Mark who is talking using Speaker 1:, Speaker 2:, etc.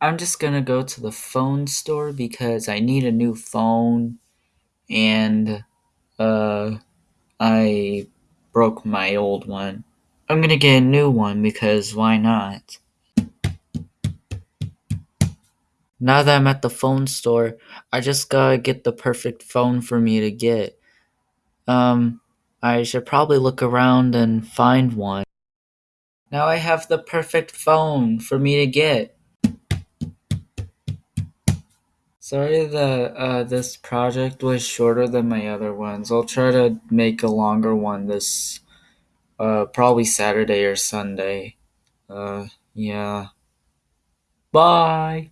Speaker 1: I'm just gonna go to the phone store because I need a new phone and uh I broke my old one. I'm gonna get a new one because why not? Now that I'm at the phone store, I just gotta get the perfect phone for me to get. Um, I should probably look around and find one. Now I have the perfect phone for me to get. Sorry that uh, this project was shorter than my other ones. I'll try to make a longer one this uh, probably Saturday or Sunday. Uh, yeah. Bye.